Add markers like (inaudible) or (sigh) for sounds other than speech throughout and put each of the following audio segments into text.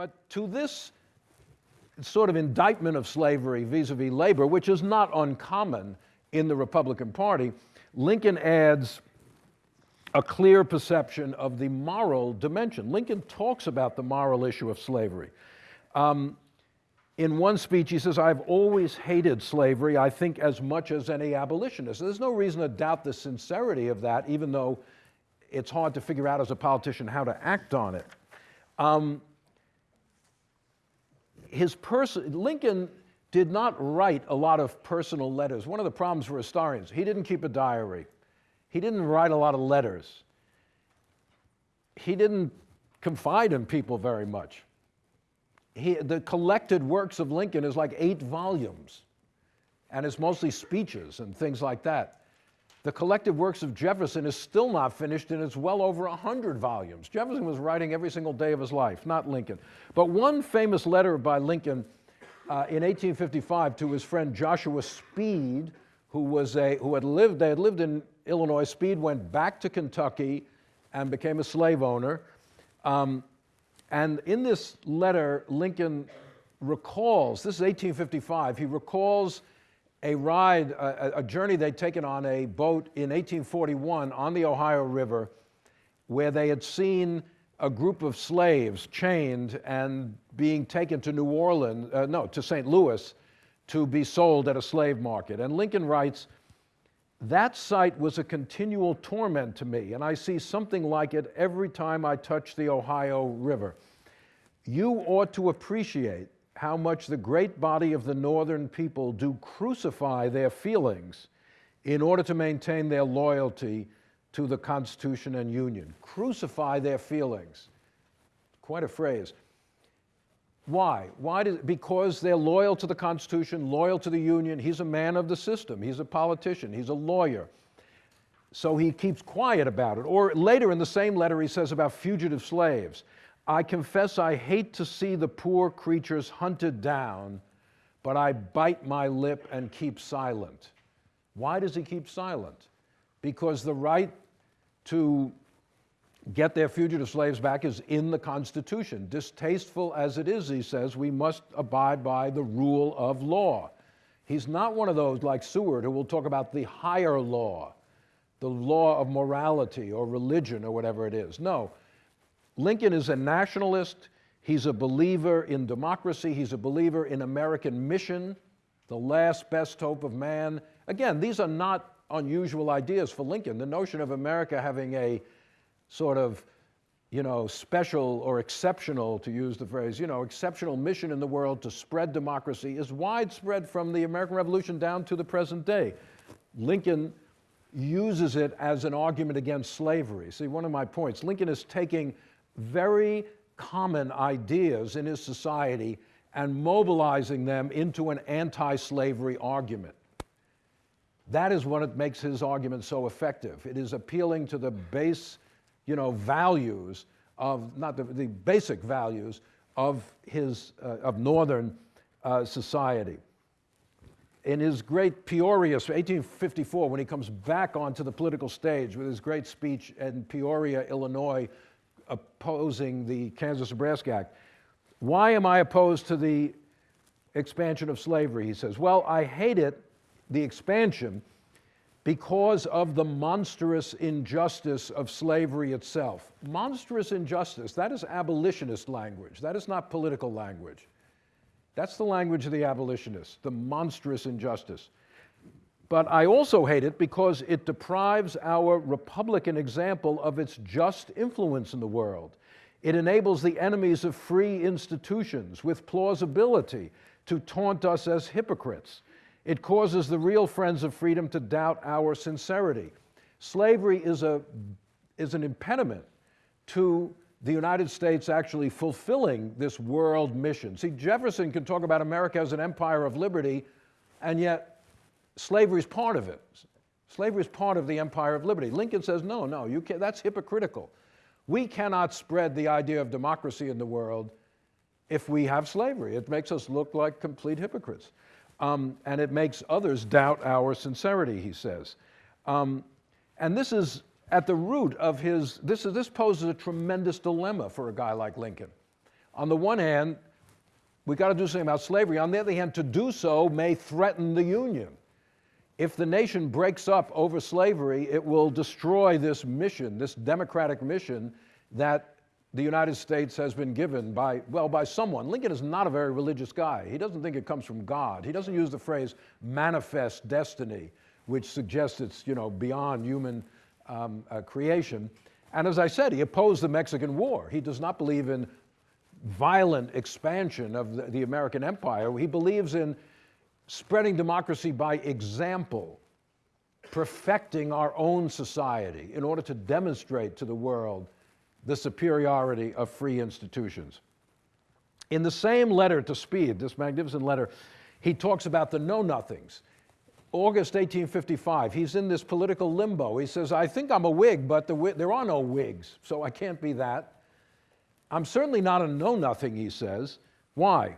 But to this sort of indictment of slavery vis-a-vis labor, which is not uncommon in the Republican Party, Lincoln adds a clear perception of the moral dimension. Lincoln talks about the moral issue of slavery. Um, in one speech, he says, I've always hated slavery, I think, as much as any abolitionist. There's no reason to doubt the sincerity of that, even though it's hard to figure out as a politician how to act on it. Um, his person, Lincoln did not write a lot of personal letters. One of the problems for historians, he didn't keep a diary. He didn't write a lot of letters. He didn't confide in people very much. He, the collected works of Lincoln is like eight volumes, and it's mostly speeches and things like that. The collective works of Jefferson is still not finished, and it's well over 100 volumes. Jefferson was writing every single day of his life, not Lincoln. But one famous letter by Lincoln uh, in 1855 to his friend Joshua Speed, who, was a, who had lived, they had lived in Illinois. Speed went back to Kentucky and became a slave owner. Um, and in this letter, Lincoln recalls, this is 1855, he recalls a ride, a, a, journey they'd taken on a boat in 1841 on the Ohio River where they had seen a group of slaves chained and being taken to New Orleans, uh, no, to St. Louis to be sold at a slave market. And Lincoln writes, that sight was a continual torment to me, and I see something like it every time I touch the Ohio River. You ought to appreciate how much the great body of the northern people do crucify their feelings in order to maintain their loyalty to the Constitution and Union. Crucify their feelings. Quite a phrase. Why? Why does, because they're loyal to the Constitution, loyal to the Union. He's a man of the system. He's a politician. He's a lawyer. So he keeps quiet about it. Or later in the same letter, he says about fugitive slaves. I confess I hate to see the poor creatures hunted down, but I bite my lip and keep silent. Why does he keep silent? Because the right to get their fugitive slaves back is in the Constitution. Distasteful as it is, he says, we must abide by the rule of law. He's not one of those like Seward who will talk about the higher law, the law of morality or religion or whatever it is. No, Lincoln is a nationalist. He's a believer in democracy. He's a believer in American mission, the last best hope of man. Again, these are not unusual ideas for Lincoln. The notion of America having a sort of, you know, special or exceptional, to use the phrase, you know, exceptional mission in the world to spread democracy is widespread from the American Revolution down to the present day. Lincoln uses it as an argument against slavery. See, one of my points, Lincoln is taking very common ideas in his society and mobilizing them into an anti-slavery argument. That is what makes his argument so effective. It is appealing to the base, you know, values of, not the, the basic values of his, uh, of Northern uh, society. In his great Peoria, 1854, when he comes back onto the political stage with his great speech in Peoria, Illinois, opposing the Kansas-Nebraska Act. Why am I opposed to the expansion of slavery? He says, well, I hate it, the expansion, because of the monstrous injustice of slavery itself. Monstrous injustice, that is abolitionist language. That is not political language. That's the language of the abolitionists, the monstrous injustice. But I also hate it because it deprives our Republican example of its just influence in the world. It enables the enemies of free institutions with plausibility to taunt us as hypocrites. It causes the real friends of freedom to doubt our sincerity. Slavery is, a, is an impediment to the United States actually fulfilling this world mission. See, Jefferson can talk about America as an empire of liberty, and yet slavery is part of it. Slavery is part of the empire of liberty. Lincoln says, no, no, you can't, that's hypocritical. We cannot spread the idea of democracy in the world if we have slavery. It makes us look like complete hypocrites. Um, and it makes others doubt our sincerity, he says. Um, and this is at the root of his, this, is, this poses a tremendous dilemma for a guy like Lincoln. On the one hand, we got to do something about slavery. On the other hand, to do so may threaten the Union. If the nation breaks up over slavery, it will destroy this mission, this democratic mission that the United States has been given by, well, by someone. Lincoln is not a very religious guy. He doesn't think it comes from God. He doesn't use the phrase manifest destiny, which suggests it's, you know, beyond human um, uh, creation. And as I said, he opposed the Mexican War. He does not believe in violent expansion of the, the American empire. He believes in spreading democracy by example, perfecting our own society in order to demonstrate to the world the superiority of free institutions. In the same letter to Speed, this magnificent letter, he talks about the know nothings. August 1855, he's in this political limbo. He says, I think I'm a Whig, but the, there are no Whigs, so I can't be that. I'm certainly not a know nothing, he says. Why?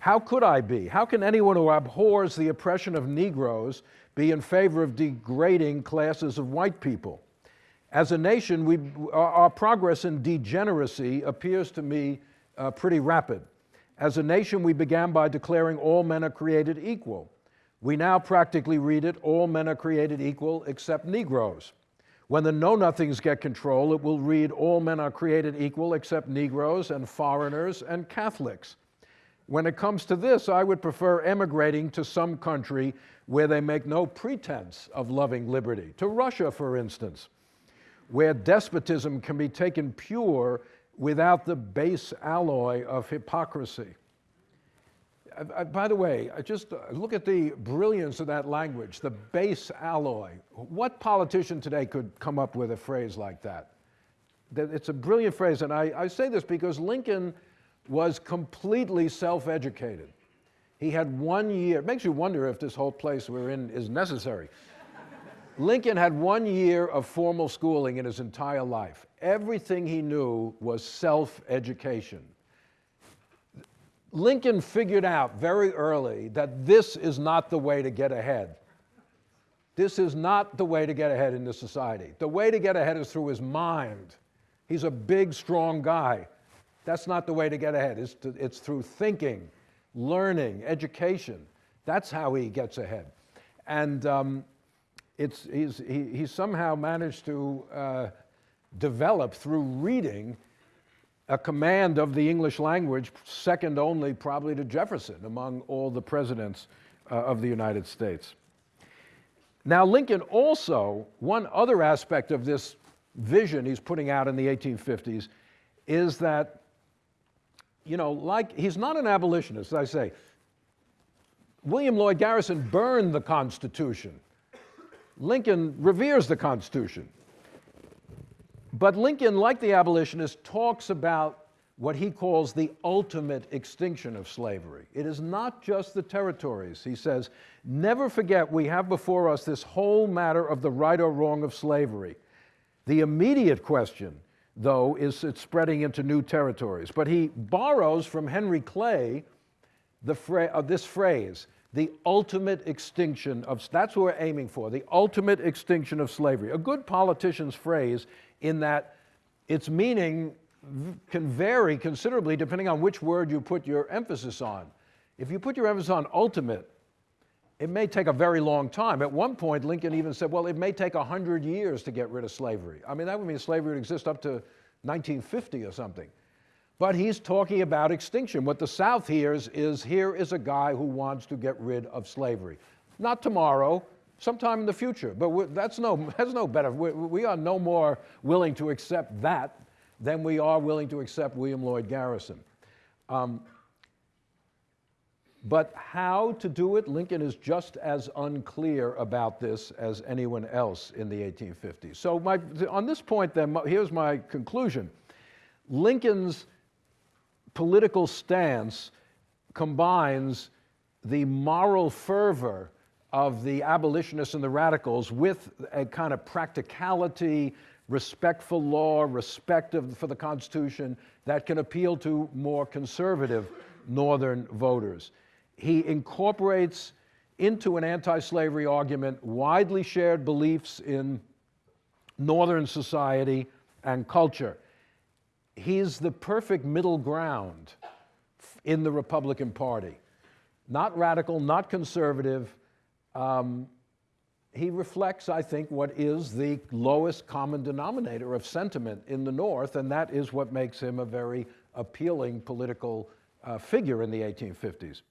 How could I be? How can anyone who abhors the oppression of Negroes be in favor of degrading classes of white people? As a nation, we, our progress in degeneracy appears to me uh, pretty rapid. As a nation, we began by declaring all men are created equal. We now practically read it, all men are created equal except Negroes. When the Know Nothings get control, it will read all men are created equal except Negroes and foreigners and Catholics. When it comes to this, I would prefer emigrating to some country where they make no pretense of loving liberty, to Russia, for instance, where despotism can be taken pure without the base alloy of hypocrisy. I, I, by the way, I just uh, look at the brilliance of that language, the base alloy. What politician today could come up with a phrase like that? It's a brilliant phrase, and I, I say this because Lincoln was completely self-educated. He had one year, it makes you wonder if this whole place we're in is necessary. Lincoln had one year of formal schooling in his entire life. Everything he knew was self-education. Lincoln figured out very early that this is not the way to get ahead. This is not the way to get ahead in this society. The way to get ahead is through his mind. He's a big, strong guy. That's not the way to get ahead. It's, to, it's through thinking, learning, education. That's how he gets ahead. And um, it's, he's, he, he somehow managed to uh, develop through reading a command of the English language, second only probably to Jefferson among all the presidents uh, of the United States. Now, Lincoln also, one other aspect of this vision he's putting out in the 1850s is that, you know, like, he's not an abolitionist, as I say. William Lloyd Garrison burned the Constitution. Lincoln reveres the Constitution. But Lincoln, like the abolitionist, talks about what he calls the ultimate extinction of slavery. It is not just the territories. He says, never forget we have before us this whole matter of the right or wrong of slavery. The immediate question, though, is it's spreading into new territories. But he borrows from Henry Clay the fra uh, this phrase, the ultimate extinction of, that's what we're aiming for, the ultimate extinction of slavery. A good politician's phrase in that its meaning can vary considerably depending on which word you put your emphasis on. If you put your emphasis on ultimate, it may take a very long time. At one point, Lincoln even said, well, it may take 100 years to get rid of slavery. I mean, that would mean slavery would exist up to 1950 or something. But he's talking about extinction. What the South hears is here is a guy who wants to get rid of slavery. Not tomorrow, sometime in the future. But that's no, (laughs) that's no better. We, we, are no more willing to accept that than we are willing to accept William Lloyd Garrison. Um, but how to do it, Lincoln is just as unclear about this as anyone else in the 1850s. So my, on this point then, here's my conclusion. Lincoln's political stance combines the moral fervor of the abolitionists and the radicals with a kind of practicality, respect for law, respect of, for the Constitution that can appeal to more conservative Northern voters. He incorporates into an anti-slavery argument widely shared beliefs in Northern society and culture. he's the perfect middle ground in the Republican Party. Not radical, not conservative. Um, he reflects, I think, what is the lowest common denominator of sentiment in the North, and that is what makes him a very appealing political uh, figure in the 1850s.